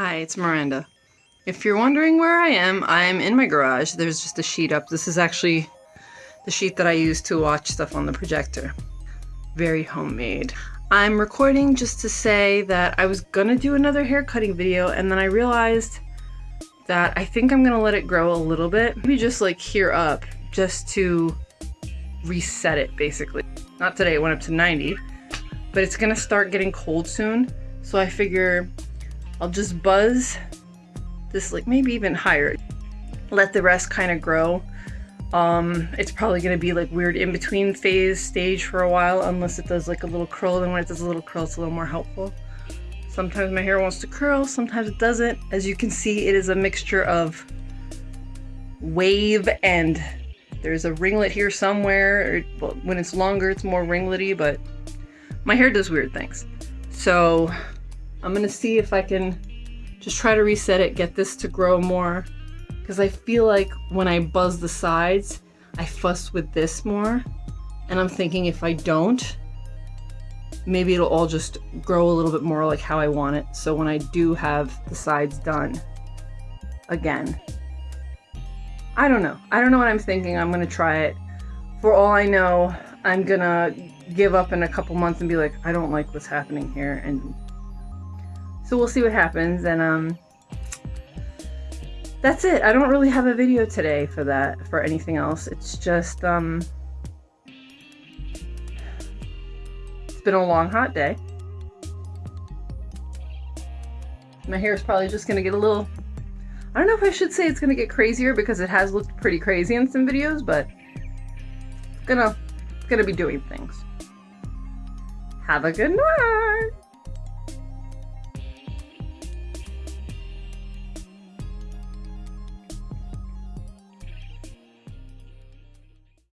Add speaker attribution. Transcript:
Speaker 1: Hi, it's Miranda. If you're wondering where I am, I'm in my garage. There's just a sheet up. This is actually the sheet that I use to watch stuff on the projector. Very homemade. I'm recording just to say that I was gonna do another hair cutting video and then I realized that I think I'm gonna let it grow a little bit. Maybe just like here up, just to reset it basically. Not today, it went up to 90, but it's gonna start getting cold soon. So I figure I'll just buzz this like maybe even higher. Let the rest kind of grow. Um, it's probably going to be like weird in between phase stage for a while unless it does like a little curl. Then when it does a little curl, it's a little more helpful. Sometimes my hair wants to curl, sometimes it doesn't. As you can see, it is a mixture of wave and there's a ringlet here somewhere. When it's longer, it's more ringlety, but my hair does weird things. So I'm gonna see if I can just try to reset it, get this to grow more. Because I feel like when I buzz the sides, I fuss with this more. And I'm thinking if I don't, maybe it'll all just grow a little bit more like how I want it. So when I do have the sides done again, I don't know. I don't know what I'm thinking. I'm going to try it. For all I know, I'm going to give up in a couple months and be like, I don't like what's happening here and so we'll see what happens and um that's it. I don't really have a video today for that, for anything else. It's just, um, it's been a long, hot day. My hair is probably just going to get a little, I don't know if I should say it's going to get crazier because it has looked pretty crazy in some videos, but it's gonna, it's gonna be doing things. Have a good night!